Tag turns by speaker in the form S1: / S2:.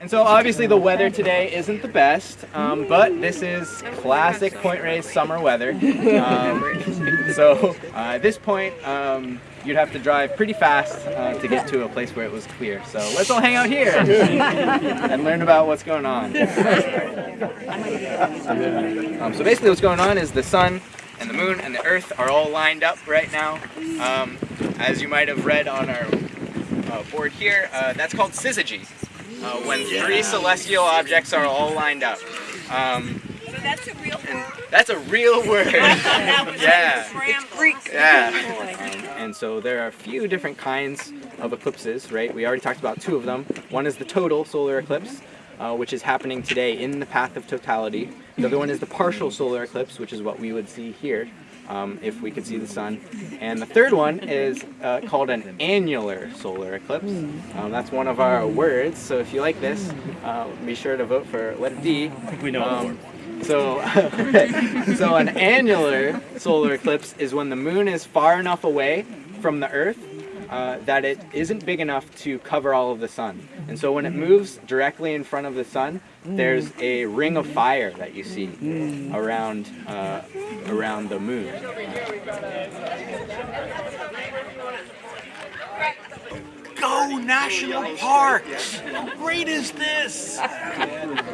S1: And so obviously the weather today isn't the best, um, but this is classic Point Reyes summer weather. Um, so uh, at this point, um, you'd have to drive pretty fast uh, to get to a place where it was clear. So let's all hang out here and learn about what's going on. Um, so basically what's going on is the sun and the moon and the earth are all lined up right now. Um, as you might have read on our uh, board here, uh, that's called syzygy uh, when three celestial objects are all lined up. Um,
S2: So that's a real word.
S1: that's a real word. Yeah.
S2: It's Greek.
S1: Yeah. Um, and so there are a few different kinds of eclipses, right? We already talked about two of them. One is the total solar eclipse, uh, which is happening today in the path of totality. The other one is the partial solar eclipse, which is what we would see here um, if we could see the sun. And the third one is uh, called an annular solar eclipse. Um, that's one of our words, so if you like this, uh, be sure to vote for letter D.
S3: We know
S1: Um, so, so an annular solar eclipse is when the moon is far enough away from the Earth uh, that it isn't big enough to cover all of the sun. And so when it moves directly in front of the sun, there's a ring of fire that you see around uh, around the moon.
S3: Go National Parks! How great is this?